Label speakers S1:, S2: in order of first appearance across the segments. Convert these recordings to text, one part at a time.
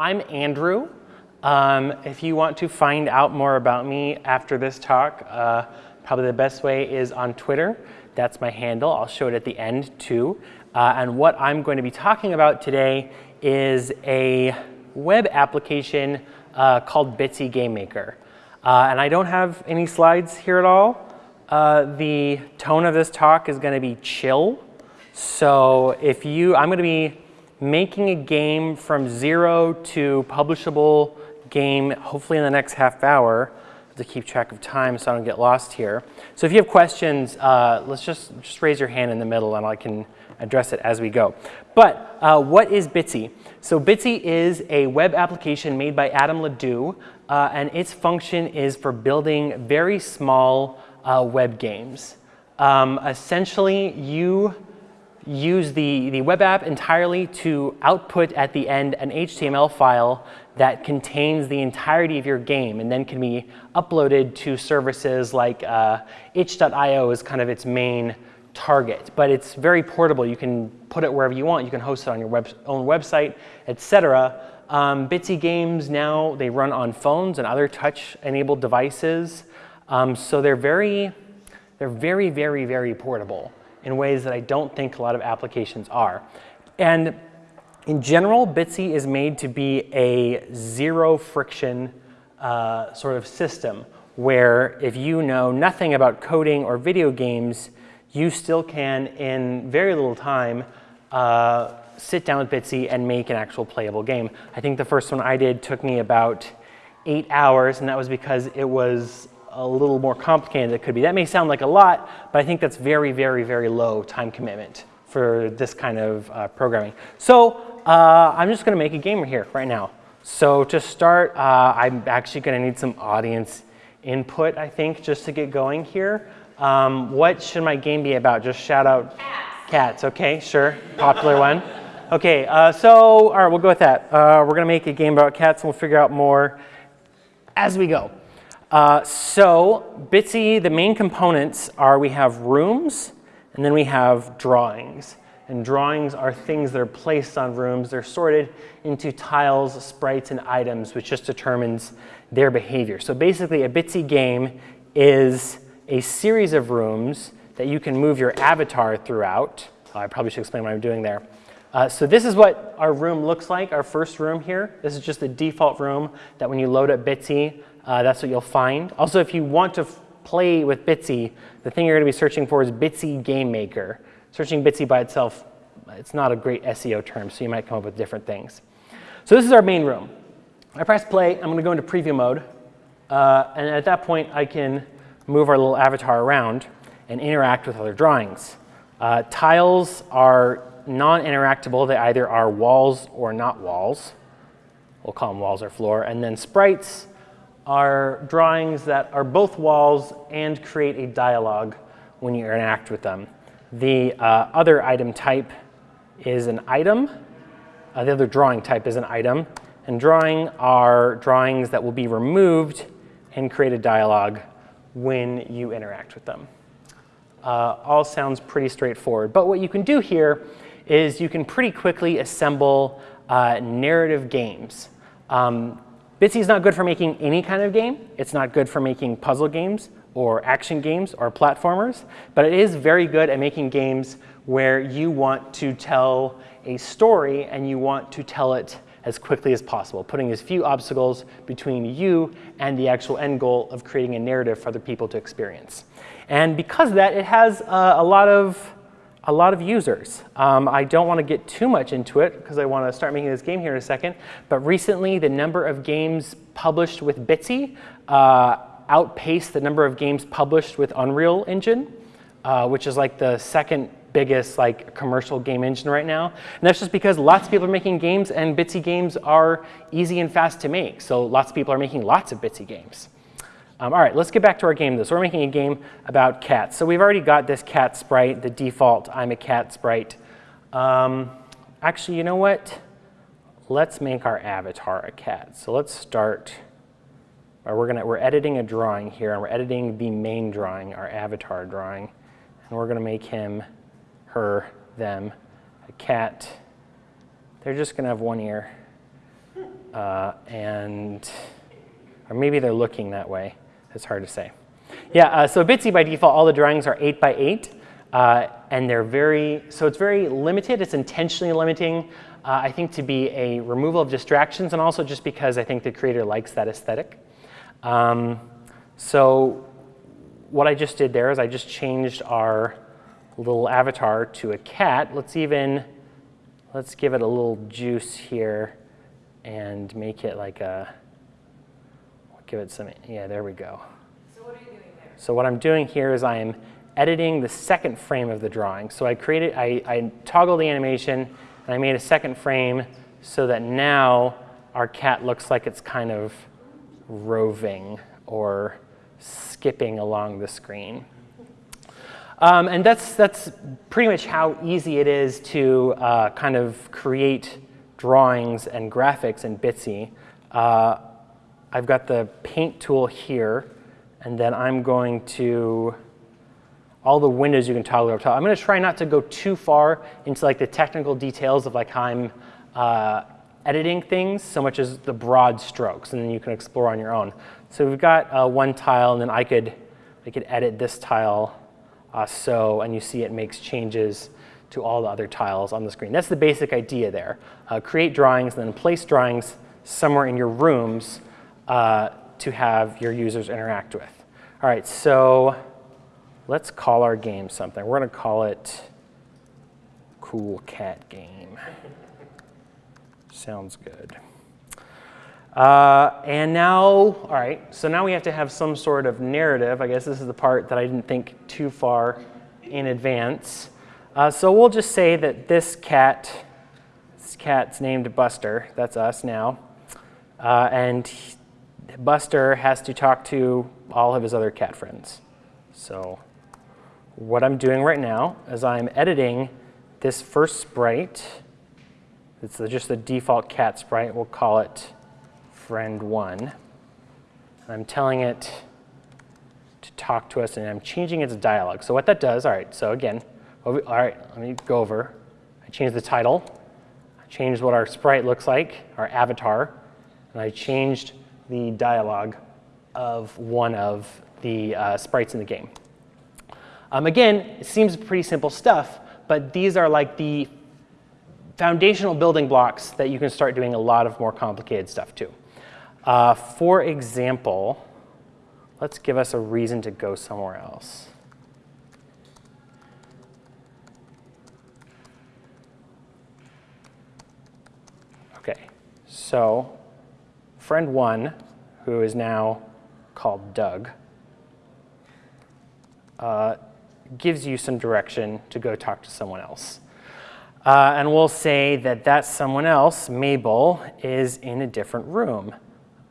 S1: I'm Andrew. Um, if you want to find out more about me after this talk, uh, probably the best way is on Twitter. That's my handle. I'll show it at the end too. Uh, and what I'm going to be talking about today is a web application uh, called Bitsy Game Maker. Uh, and I don't have any slides here at all. Uh, the tone of this talk is going to be chill. So if you, I'm going to be making a game from zero to publishable game, hopefully in the next half hour to keep track of time so I don't get lost here. So if you have questions, uh, let's just, just raise your hand in the middle and I can address it as we go. But uh, what is Bitsy? So Bitsy is a web application made by Adam Le Doux, uh, and its function is for building very small uh, web games. Um, essentially, you use the, the web app entirely to output at the end an HTML file that contains the entirety of your game and then can be uploaded to services like uh, itch.io is kind of its main target. But it's very portable. You can put it wherever you want. You can host it on your web, own website, etc. Um, Bitsy games now, they run on phones and other touch-enabled devices. Um, so they're very, they're very, very, very portable in ways that I don't think a lot of applications are. And in general, Bitsy is made to be a zero friction uh, sort of system where if you know nothing about coding or video games, you still can, in very little time, uh, sit down with Bitsy and make an actual playable game. I think the first one I did took me about eight hours, and that was because it was a little more complicated than it could be. That may sound like a lot, but I think that's very, very, very low time commitment for this kind of uh, programming. So uh, I'm just going to make a game here right now. So to start, uh, I'm actually going to need some audience input, I think, just to get going here. Um, what should my game be about? Just shout out
S2: cats.
S1: Cats, okay, sure, popular one. Okay, uh, so all right, we'll go with that. Uh, we're going to make a game about cats, and we'll figure out more as we go. Uh, so Bitsy, the main components are we have rooms and then we have drawings. And drawings are things that are placed on rooms. They're sorted into tiles, sprites, and items, which just determines their behavior. So basically, a Bitsy game is a series of rooms that you can move your avatar throughout. Oh, I probably should explain what I'm doing there. Uh, so this is what our room looks like, our first room here. This is just the default room that when you load up Bitsy, uh, that's what you'll find. Also, if you want to play with Bitsy, the thing you're going to be searching for is Bitsy Game Maker. Searching Bitsy by itself, it's not a great SEO term, so you might come up with different things. So this is our main room. I press play. I'm going to go into preview mode. Uh, and at that point, I can move our little avatar around and interact with other drawings. Uh, tiles are non-interactable. They either are walls or not walls. We'll call them walls or floor. And then sprites are drawings that are both walls and create a dialogue when you interact with them. The uh, other item type is an item. Uh, the other drawing type is an item. And drawing are drawings that will be removed and create a dialogue when you interact with them. Uh, all sounds pretty straightforward. But what you can do here is you can pretty quickly assemble uh, narrative games. Um, Bitsy is not good for making any kind of game. It's not good for making puzzle games or action games or platformers, but it is very good at making games where you want to tell a story and you want to tell it as quickly as possible, putting as few obstacles between you and the actual end goal of creating a narrative for other people to experience. And because of that, it has uh, a lot of a lot of users. Um, I don't want to get too much into it because I want to start making this game here in a second. But recently, the number of games published with Bitsy uh, outpaced the number of games published with Unreal Engine, uh, which is like the second biggest like commercial game engine right now. And that's just because lots of people are making games and Bitsy games are easy and fast to make. So lots of people are making lots of Bitsy games. Um, all right, let's get back to our game though. So we're making a game about cats. So we've already got this cat sprite, the default I'm a cat sprite. Um, actually, you know what? Let's make our avatar a cat. So let's start, we're, gonna, we're editing a drawing here, and we're editing the main drawing, our avatar drawing. And we're gonna make him, her, them, a cat. They're just gonna have one ear. Uh, and, or maybe they're looking that way. It's hard to say. Yeah, uh, so Bitsy by default, all the drawings are 8 by 8. Uh, and they're very, so it's very limited. It's intentionally limiting, uh, I think, to be a removal of distractions and also just because I think the creator likes that aesthetic. Um, so what I just did there is I just changed our little avatar to a cat. Let's even, let's give it a little juice here and make it like a, give it some, yeah, there we go.
S2: So what are you doing there?
S1: So what I'm doing here is I am editing the second frame of the drawing. So I created, I, I toggled the animation and I made a second frame so that now our cat looks like it's kind of roving or skipping along the screen. Um, and that's, that's pretty much how easy it is to uh, kind of create drawings and graphics in Bitsy. Uh, I've got the paint tool here, and then I'm going to, all the windows you can toggle over top. I'm going to try not to go too far into like the technical details of like how I'm uh, editing things so much as the broad strokes, and then you can explore on your own. So we've got uh, one tile, and then I could, I could edit this tile uh, so, and you see it makes changes to all the other tiles on the screen. That's the basic idea there. Uh, create drawings, and then place drawings somewhere in your rooms uh, to have your users interact with. All right, so let's call our game something. We're going to call it Cool Cat Game. Sounds good. Uh, and now, all right, so now we have to have some sort of narrative. I guess this is the part that I didn't think too far in advance. Uh, so we'll just say that this cat, this cat's named Buster. That's us now. Uh, and Buster has to talk to all of his other cat friends. So what I'm doing right now is I'm editing this first sprite. It's just the default cat sprite. We'll call it friend one. I'm telling it to talk to us and I'm changing its dialogue. So what that does, all right, so again, all right, let me go over. I changed the title, I changed what our sprite looks like, our avatar, and I changed the dialogue of one of the uh, sprites in the game. Um, again, it seems pretty simple stuff, but these are like the foundational building blocks that you can start doing a lot of more complicated stuff too. Uh, for example, let's give us a reason to go somewhere else. Okay, so friend one, who is now called Doug, uh, gives you some direction to go talk to someone else. Uh, and we'll say that that someone else, Mabel, is in a different room.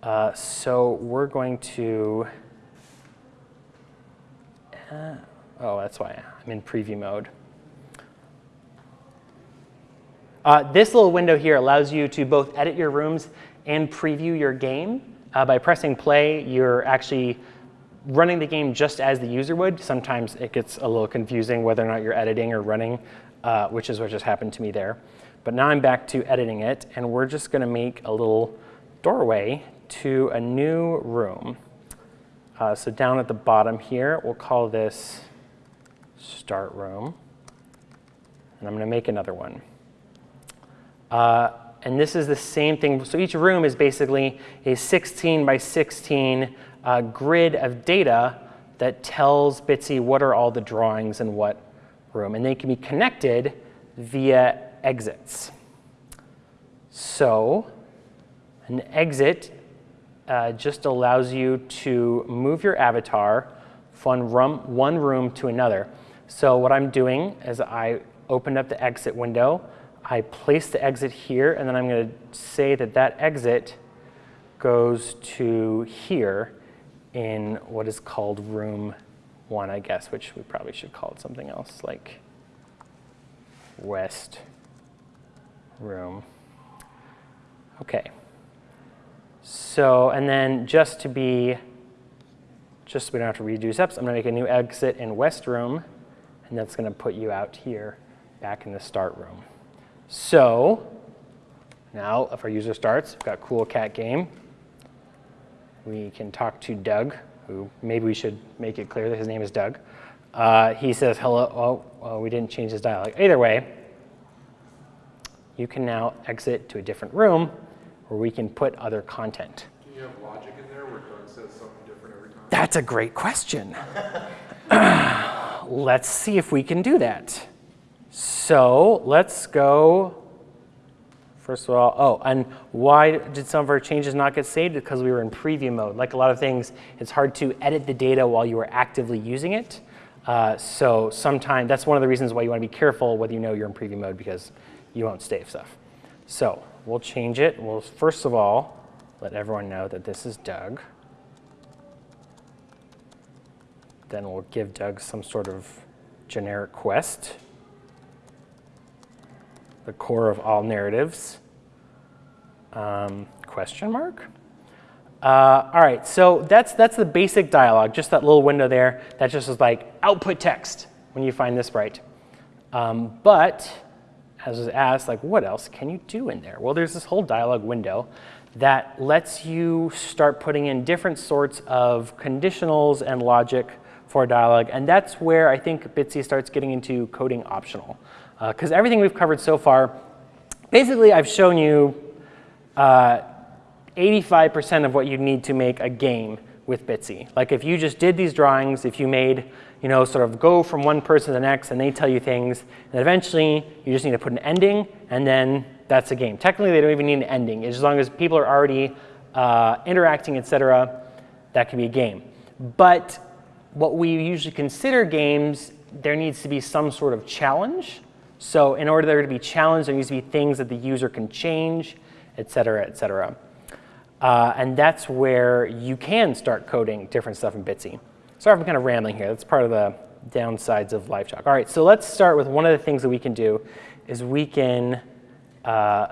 S1: Uh, so we're going to, uh, oh, that's why I'm in preview mode. Uh, this little window here allows you to both edit your rooms and preview your game. Uh, by pressing play, you're actually running the game just as the user would. Sometimes it gets a little confusing whether or not you're editing or running, uh, which is what just happened to me there. But now I'm back to editing it, and we're just going to make a little doorway to a new room. Uh, so down at the bottom here, we'll call this start room. And I'm going to make another one. Uh, and this is the same thing. So each room is basically a 16 by 16 uh, grid of data that tells Bitsy what are all the drawings in what room. And they can be connected via exits. So an exit uh, just allows you to move your avatar from one room to another. So what I'm doing is I opened up the exit window, I place the exit here, and then I'm going to say that that exit goes to here in what is called room one, I guess, which we probably should call it something else, like west room. Okay. So, and then just to be, just so we don't have to redo steps, I'm gonna make a new exit in West Room, and that's gonna put you out here back in the start room. So, Now, if our user starts, we've got cool cat game. We can talk to Doug, who maybe we should make it clear that his name is Doug. Uh, he says hello. Oh, well, we didn't change his dialogue. Either way, you can now exit to a different room where we can put other content.
S2: Can you have logic in there where Doug says something different every time?
S1: That's a great question. let's see if we can do that. So let's go First of all, oh, and why did some of our changes not get saved? Because we were in preview mode. Like a lot of things, it's hard to edit the data while you are actively using it. Uh, so sometimes, that's one of the reasons why you want to be careful whether you know you're in preview mode because you won't save stuff. So we'll change it. We'll first of all, let everyone know that this is Doug. Then we'll give Doug some sort of generic quest the core of all narratives? Um, question mark? Uh, all right, so that's, that's the basic dialogue, just that little window there. That just is like output text when you find this right. Um, but as was asked, like what else can you do in there? Well, there's this whole dialogue window that lets you start putting in different sorts of conditionals and logic for dialogue. And that's where I think Bitsy starts getting into coding optional because uh, everything we've covered so far, basically I've shown you 85% uh, of what you need to make a game with Bitsy. Like if you just did these drawings, if you made, you know, sort of go from one person to the next and they tell you things, and eventually you just need to put an ending and then that's a game. Technically, they don't even need an ending. As long as people are already uh, interacting, etc., that can be a game. But what we usually consider games, there needs to be some sort of challenge. So in order there to be challenge, there needs to be things that the user can change, et cetera, et cetera. Uh, and that's where you can start coding different stuff in Bitsy. Sorry if I'm kind of rambling here. That's part of the downsides of LiveChalk. All right, so let's start with one of the things that we can do is we can uh,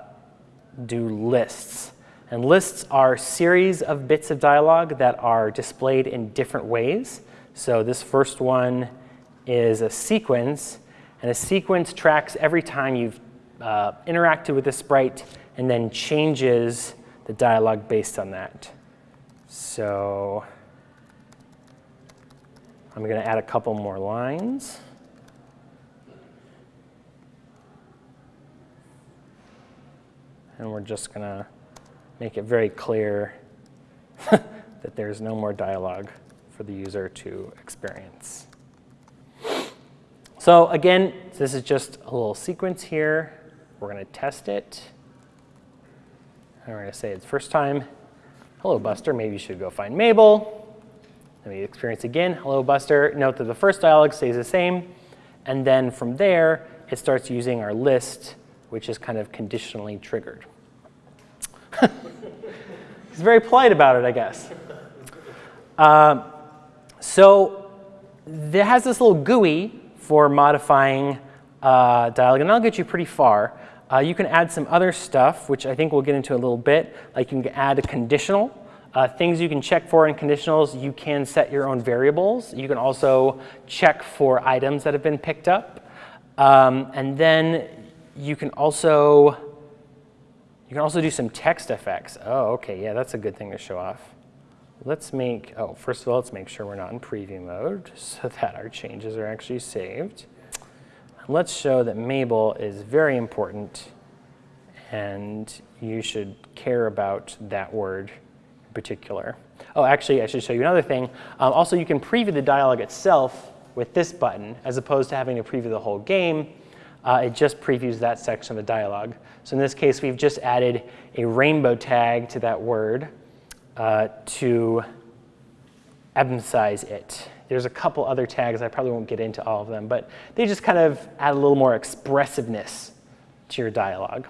S1: do lists. And lists are series of bits of dialogue that are displayed in different ways. So this first one is a sequence and a sequence tracks every time you've uh, interacted with the sprite and then changes the dialogue based on that. So I'm going to add a couple more lines. And we're just going to make it very clear that there's no more dialogue for the user to experience. So again, this is just a little sequence here. We're going to test it. And we're going to say it's first time. Hello, Buster. Maybe you should go find Mabel. Then we experience again. Hello, Buster. Note that the first dialog stays the same. And then from there, it starts using our list, which is kind of conditionally triggered. He's very polite about it, I guess. Um, so it has this little GUI for modifying uh, dialogue, and that'll get you pretty far. Uh, you can add some other stuff, which I think we'll get into a little bit, like you can add a conditional. Uh, things you can check for in conditionals, you can set your own variables. You can also check for items that have been picked up. Um, and then you can also you can also do some text effects. Oh, okay, yeah, that's a good thing to show off. Let's make, oh, first of all, let's make sure we're not in preview mode so that our changes are actually saved. Let's show that Mabel is very important and you should care about that word in particular. Oh, actually, I should show you another thing. Um, also, you can preview the dialogue itself with this button as opposed to having to preview the whole game. Uh, it just previews that section of the dialogue. So in this case, we've just added a rainbow tag to that word uh, to emphasize it. There's a couple other tags, I probably won't get into all of them, but they just kind of add a little more expressiveness to your dialogue.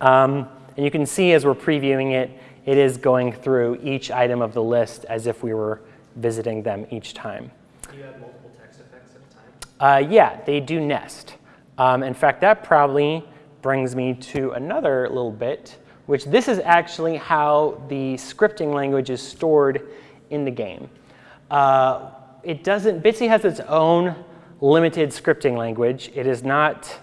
S1: Um, and you can see as we're previewing it, it is going through each item of the list as if we were visiting them each time.
S3: Do you have multiple text effects at a time?
S1: Uh, yeah, they do nest. Um, in fact, that probably brings me to another little bit which this is actually how the scripting language is stored in the game. Uh, it doesn't, Bitsy has its own limited scripting language. It is not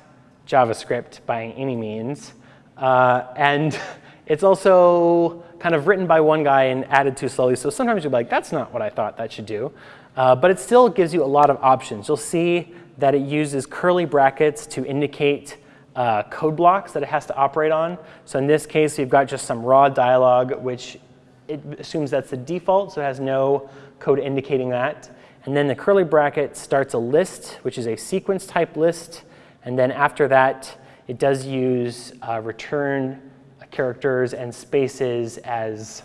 S1: JavaScript by any means. Uh, and it's also kind of written by one guy and added too slowly. So sometimes you'll be like, that's not what I thought that should do. Uh, but it still gives you a lot of options. You'll see that it uses curly brackets to indicate uh, code blocks that it has to operate on. So in this case, you've got just some raw dialog, which it assumes that's the default, so it has no code indicating that. And then the curly bracket starts a list, which is a sequence type list. And then after that, it does use uh, return characters and spaces as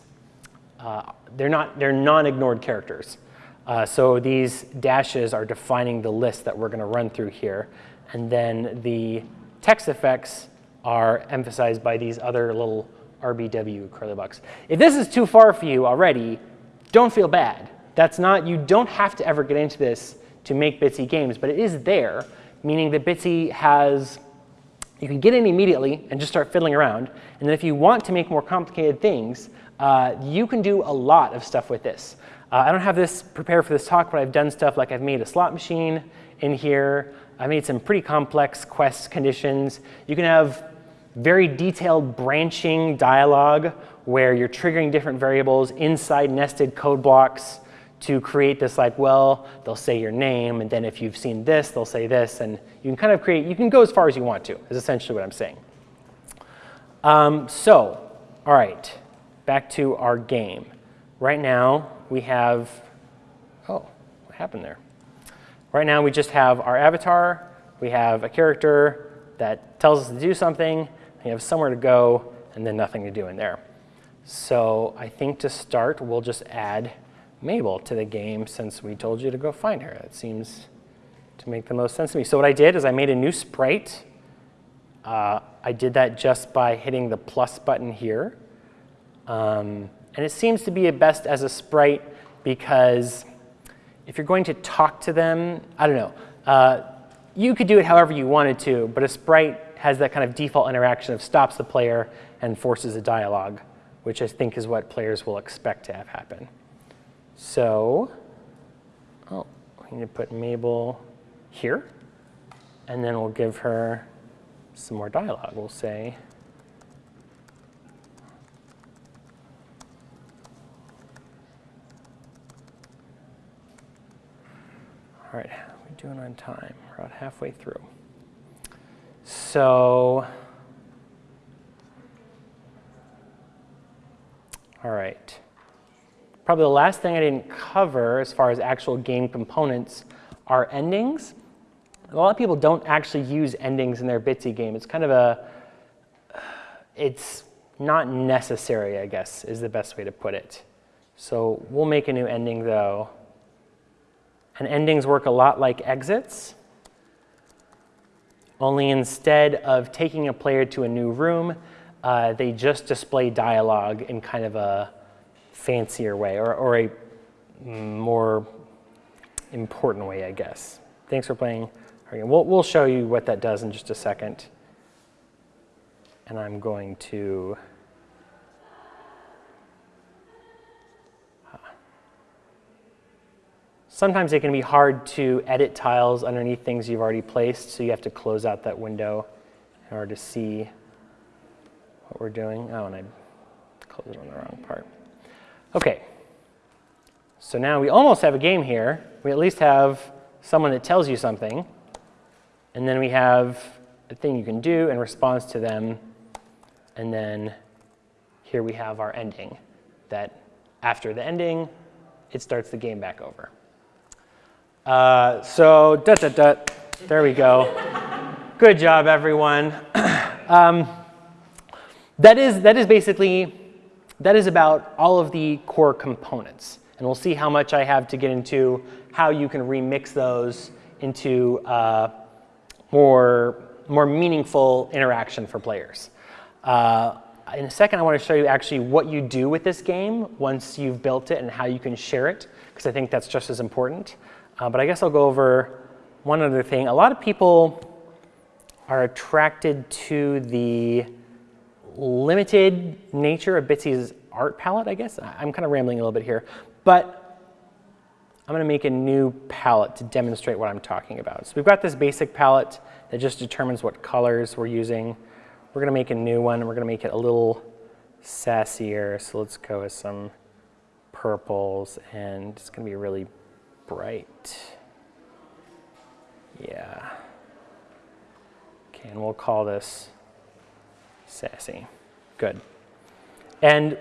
S1: uh, they're not they're non-ignored characters. Uh, so these dashes are defining the list that we're going to run through here. And then the text effects are emphasized by these other little RBW curly bucks. If this is too far for you already, don't feel bad. That's not, you don't have to ever get into this to make Bitsy games, but it is there, meaning that Bitsy has, you can get in immediately and just start fiddling around. And then if you want to make more complicated things, uh, you can do a lot of stuff with this. Uh, I don't have this prepared for this talk, but I've done stuff like I've made a slot machine in here. I made some pretty complex quest conditions. You can have very detailed branching dialogue where you're triggering different variables inside nested code blocks to create this like, well, they'll say your name, and then if you've seen this, they'll say this, and you can kind of create, you can go as far as you want to, is essentially what I'm saying. Um, so, all right, back to our game. Right now, we have, oh, what happened there? Right now, we just have our avatar. We have a character that tells us to do something. We have somewhere to go, and then nothing to do in there. So I think to start, we'll just add Mabel to the game since we told you to go find her. That seems to make the most sense to me. So what I did is I made a new sprite. Uh, I did that just by hitting the plus button here. Um, and it seems to be best as a sprite because if you're going to talk to them, I don't know, uh, you could do it however you wanted to, but a sprite has that kind of default interaction of stops the player and forces a dialogue, which I think is what players will expect to have happen. So, oh, we need to put Mabel here, and then we'll give her some more dialogue. We'll say, All right, how are we doing on time? We're about halfway through. So, all right. Probably the last thing I didn't cover as far as actual game components are endings. A lot of people don't actually use endings in their Bitsy game. It's kind of a, it's not necessary, I guess, is the best way to put it. So we'll make a new ending though. And endings work a lot like exits, only instead of taking a player to a new room, uh, they just display dialogue in kind of a fancier way or, or a more important way, I guess. Thanks for playing. We'll, we'll show you what that does in just a second. And I'm going to Sometimes it can be hard to edit tiles underneath things you've already placed, so you have to close out that window in order to see what we're doing. Oh, and I closed it on the wrong part. Okay, so now we almost have a game here. We at least have someone that tells you something, and then we have a thing you can do in response to them, and then here we have our ending, that after the ending, it starts the game back over. Uh, so, da, da, da, there we go. Good job, everyone. um, that, is, that is basically, that is about all of the core components. And we'll see how much I have to get into how you can remix those into uh, more, more meaningful interaction for players. Uh, in a second, I want to show you actually what you do with this game once you've built it and how you can share it, because I think that's just as important. Uh, but I guess I'll go over one other thing. A lot of people are attracted to the limited nature of Bitsy's art palette, I guess. I'm kind of rambling a little bit here. But I'm going to make a new palette to demonstrate what I'm talking about. So we've got this basic palette that just determines what colors we're using. we're going to make a new one. and We're going to make it a little sassier. So let's go with some purples, and it's going to be really bright. Yeah. Okay, and we'll call this sassy. Good. And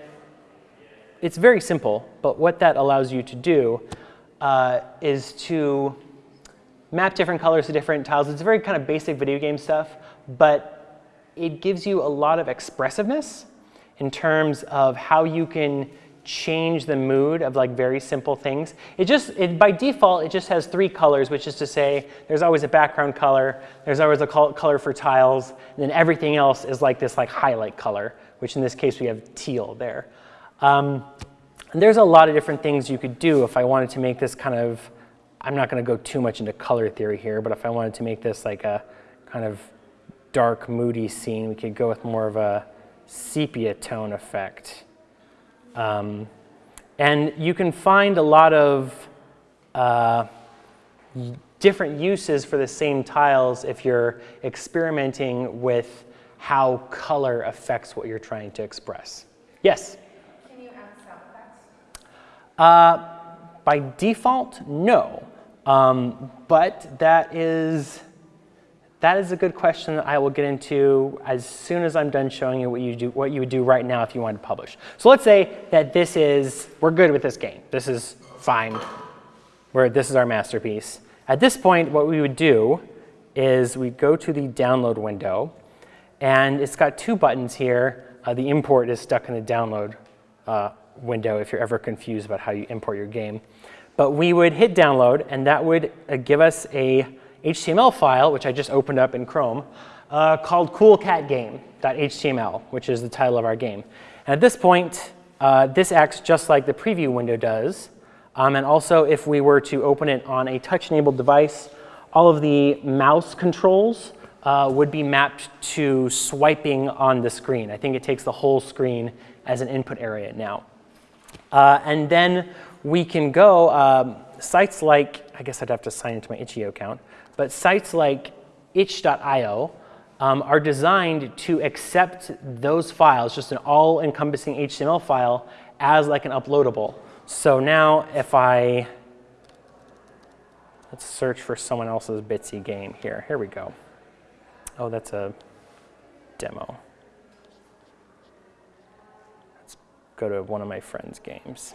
S1: it's very simple, but what that allows you to do uh, is to map different colors to different tiles. It's very kind of basic video game stuff, but it gives you a lot of expressiveness in terms of how you can change the mood of like very simple things. It just, it, by default, it just has three colors, which is to say there's always a background color, there's always a color for tiles, and then everything else is like this like highlight color, which in this case we have teal there. Um, and there's a lot of different things you could do if I wanted to make this kind of, I'm not going to go too much into color theory here, but if I wanted to make this like a kind of dark, moody scene, we could go with more of a sepia tone effect. Um, and you can find a lot of uh, different uses for the same tiles if you're experimenting with how color affects what you're trying to express. Yes?
S4: Can you add sound effects?
S1: Uh, by default, no. Um, but that is that is a good question that I will get into as soon as I'm done showing you what you, do, what you would do right now if you wanted to publish. So let's say that this is, we're good with this game. This is fine. Where this is our masterpiece. At this point, what we would do is we go to the download window, and it's got two buttons here. Uh, the import is stuck in the download uh, window if you're ever confused about how you import your game. But we would hit download, and that would uh, give us a HTML file, which I just opened up in Chrome, uh, called coolcatgame.html, which is the title of our game. And at this point, uh, this acts just like the preview window does. Um, and also, if we were to open it on a touch-enabled device, all of the mouse controls uh, would be mapped to swiping on the screen. I think it takes the whole screen as an input area now. Uh, and then we can go, um, sites like, I guess I'd have to sign into my itch.io account, but sites like itch.io um, are designed to accept those files, just an all-encompassing HTML file, as like an uploadable. So now if I, let's search for someone else's Bitsy game here. Here we go. Oh, that's a demo. Let's go to one of my friend's games.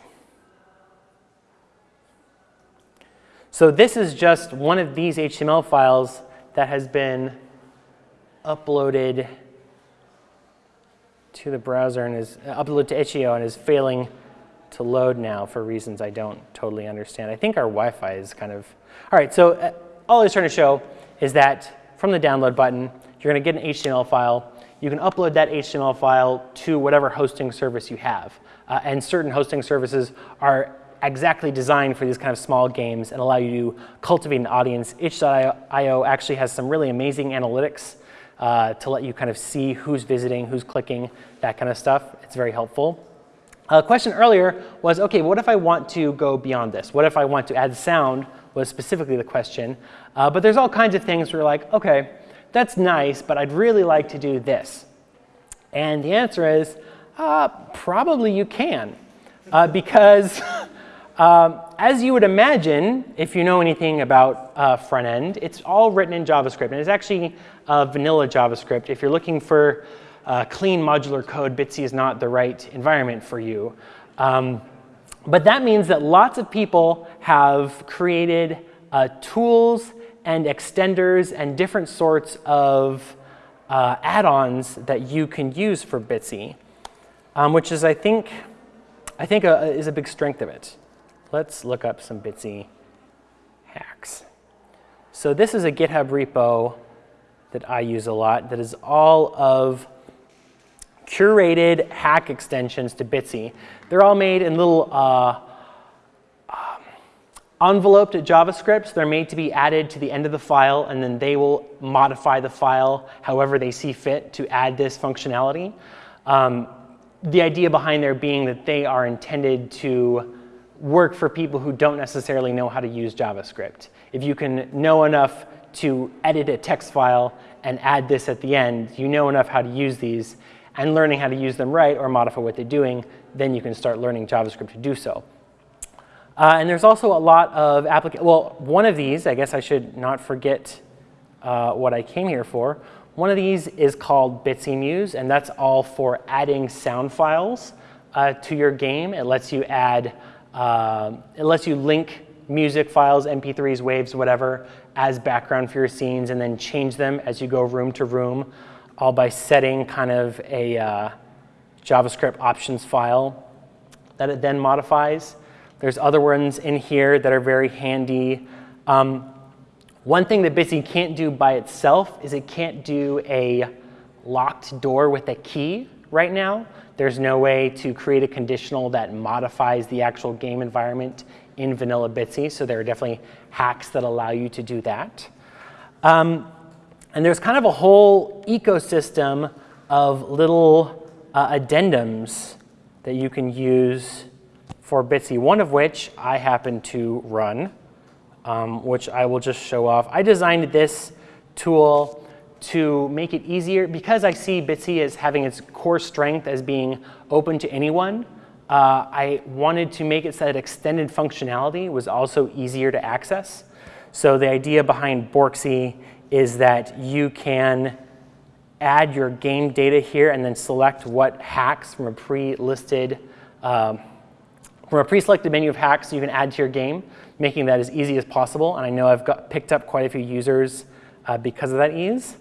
S1: So this is just one of these HTML files that has been uploaded to the browser and is uploaded to itch.io and is failing to load now for reasons I don't totally understand. I think our Wi-Fi is kind of, all right, so uh, all I was trying to show is that from the download button, you're gonna get an HTML file. You can upload that HTML file to whatever hosting service you have. Uh, and certain hosting services are exactly designed for these kind of small games and allow you to cultivate an audience. Itch.io actually has some really amazing analytics uh, to let you kind of see who's visiting, who's clicking, that kind of stuff. It's very helpful. A question earlier was, okay, what if I want to go beyond this? What if I want to add sound was specifically the question. Uh, but there's all kinds of things where you're like, okay, that's nice, but I'd really like to do this. And the answer is, uh, probably you can. Uh, because Um, as you would imagine, if you know anything about uh, front end, it's all written in JavaScript. And it's actually uh, vanilla JavaScript. If you're looking for uh, clean modular code, Bitsy is not the right environment for you. Um, but that means that lots of people have created uh, tools and extenders and different sorts of uh, add-ons that you can use for Bitsy, um, which is, I think, I think uh, is a big strength of it. Let's look up some Bitsy hacks. So this is a GitHub repo that I use a lot that is all of curated hack extensions to Bitsy. They're all made in little uh, um, enveloped JavaScripts. They're made to be added to the end of the file, and then they will modify the file however they see fit to add this functionality. Um, the idea behind there being that they are intended to work for people who don't necessarily know how to use JavaScript. If you can know enough to edit a text file and add this at the end, you know enough how to use these and learning how to use them right or modify what they're doing, then you can start learning JavaScript to do so. Uh, and there's also a lot of applications. Well, one of these, I guess I should not forget uh, what I came here for. One of these is called Bitsy Muse, and that's all for adding sound files uh, to your game. It lets you add, uh, it lets you link music files, MP3s, waves, whatever, as background for your scenes, and then change them as you go room to room, all by setting kind of a uh, JavaScript options file that it then modifies. There's other ones in here that are very handy. Um, one thing that Bitsy can't do by itself is it can't do a locked door with a key right now. There's no way to create a conditional that modifies the actual game environment in vanilla Bitsy, so there are definitely hacks that allow you to do that. Um, and there's kind of a whole ecosystem of little uh, addendums that you can use for Bitsy, one of which I happen to run, um, which I will just show off. I designed this tool to make it easier because I see Bitsy as having its core strength as being open to anyone. Uh, I wanted to make it so that extended functionality was also easier to access. So the idea behind Borksy is that you can add your game data here and then select what hacks from a pre-listed um, from a pre-selected menu of hacks you can add to your game, making that as easy as possible. And I know I've got, picked up quite a few users uh, because of that ease.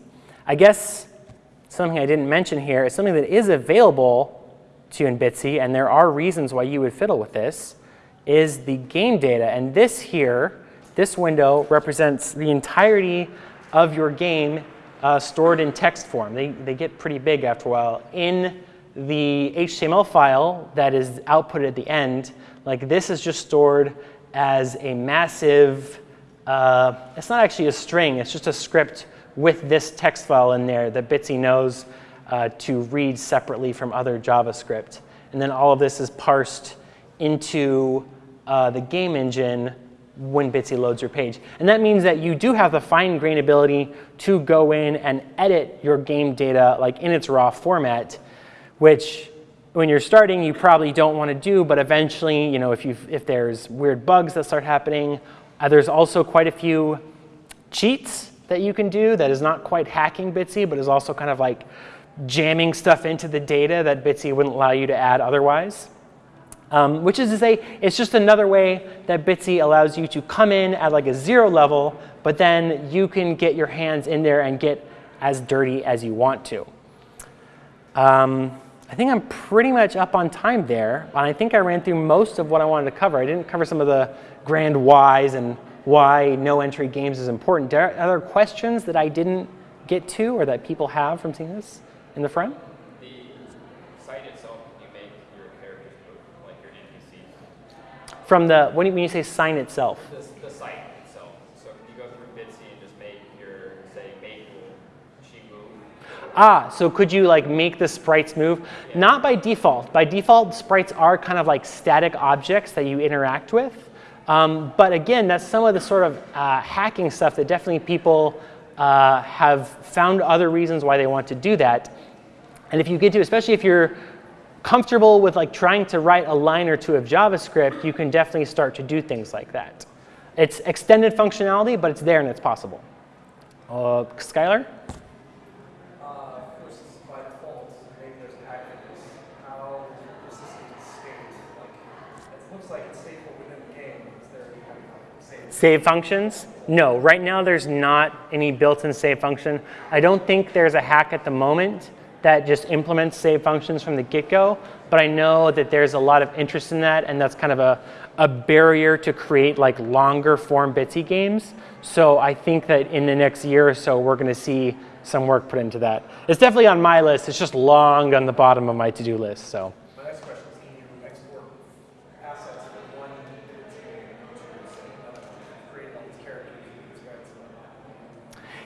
S1: I guess something I didn't mention here is something that is available to you in Bitsy, and there are reasons why you would fiddle with this, is the game data. And this here, this window represents the entirety of your game uh, stored in text form. They, they get pretty big after a while. In the HTML file that is output at the end, like this is just stored as a massive, uh, it's not actually a string, it's just a script with this text file in there that Bitsy knows uh, to read separately from other JavaScript. And then all of this is parsed into uh, the game engine when Bitsy loads your page. And that means that you do have the fine grained ability to go in and edit your game data like in its raw format which when you're starting, you probably don't want to do, but eventually, you know, if, you if there's weird bugs that start happening, uh, there's also quite a few cheats that you can do that is not quite hacking Bitsy, but is also kind of like jamming stuff into the data that Bitsy wouldn't allow you to add otherwise. Um, which is to say, it's just another way that Bitsy allows you to come in at like a zero level, but then you can get your hands in there and get as dirty as you want to. Um, I think I'm pretty much up on time there. And I think I ran through most of what I wanted to cover. I didn't cover some of the grand whys and why no entry games is important. Are there other questions that I didn't get to or that people have from seeing this in the front?
S5: The site itself, you make your characters move, like your NPCs.
S1: From the, when you, when you say sign itself?
S5: The, the site itself. So you go through Bitsy and just make your, say, Maple, she move.
S1: Ah, so could you like make the sprites move? Not by default. By default, sprites are kind of like static objects that you interact with. Um, but again, that's some of the sort of uh, hacking stuff that definitely people uh, have found other reasons why they want to do that. And if you get to, especially if you're comfortable with like trying to write a line or two of JavaScript, you can definitely start to do things like that. It's extended functionality, but it's there and it's possible. Uh, Skylar? Save functions? No, right now there's not any built-in save function. I don't think there's a hack at the moment that just implements save functions from the get-go, but I know that there's a lot of interest in that, and that's kind of a, a barrier to create like longer form Bitsy games. So I think that in the next year or so, we're gonna see some work put into that. It's definitely on my list. It's just long on the bottom of my to-do list, so.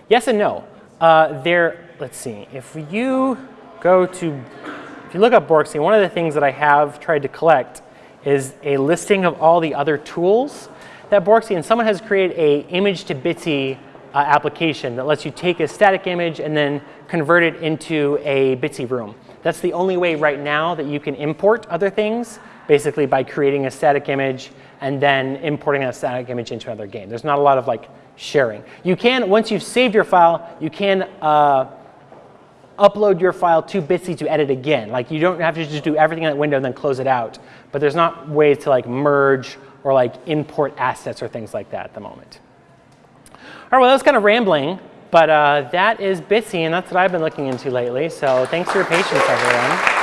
S1: Yes and no. Uh, there, let's see, if you go to, if you look up Borksy, one of the things that I have tried to collect is a listing of all the other tools that and someone has created a image to Bitsy uh, application that lets you take a static image and then convert it into a Bitsy room. That's the only way right now that you can import other things, basically by creating a static image and then importing that static image into another game. There's not a lot of like sharing. You can, once you've saved your file, you can uh, upload your file to Bitsy to edit again. Like you don't have to just do everything in that window and then close it out. But there's not ways to like merge or like import assets or things like that at the moment. All right, well, that was kind of rambling, but uh, that is Bitsy, and that's what I've been looking into lately. So thanks for your patience, everyone.